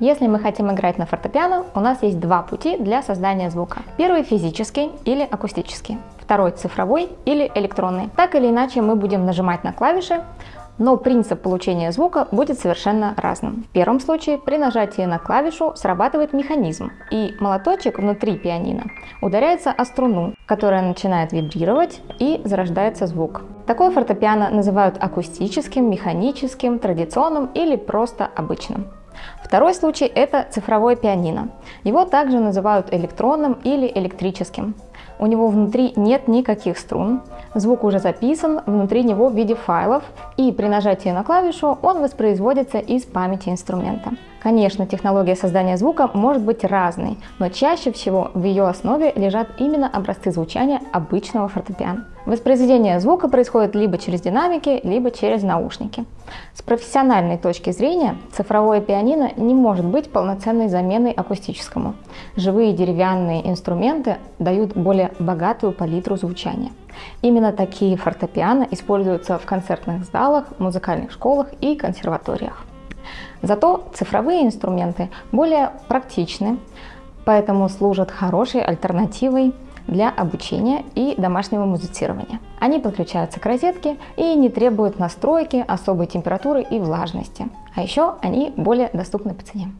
Если мы хотим играть на фортепиано, у нас есть два пути для создания звука. Первый физический или акустический, второй цифровой или электронный. Так или иначе мы будем нажимать на клавиши, но принцип получения звука будет совершенно разным. В первом случае при нажатии на клавишу срабатывает механизм, и молоточек внутри пианино ударяется о струну, которая начинает вибрировать и зарождается звук. Такое фортепиано называют акустическим, механическим, традиционным или просто обычным. Второй случай – это цифровое пианино. Его также называют электронным или электрическим. У него внутри нет никаких струн, звук уже записан внутри него в виде файлов, и при нажатии на клавишу он воспроизводится из памяти инструмента. Конечно, технология создания звука может быть разной, но чаще всего в ее основе лежат именно образцы звучания обычного фортепиано. Воспроизведение звука происходит либо через динамики, либо через наушники. С профессиональной точки зрения цифровое пианино не может быть полноценной заменой акустическому. Живые деревянные инструменты дают более богатую палитру звучания. Именно такие фортепиано используются в концертных залах, музыкальных школах и консерваториях. Зато цифровые инструменты более практичны, поэтому служат хорошей альтернативой для обучения и домашнего музицирования. Они подключаются к розетке и не требуют настройки, особой температуры и влажности. А еще они более доступны по цене.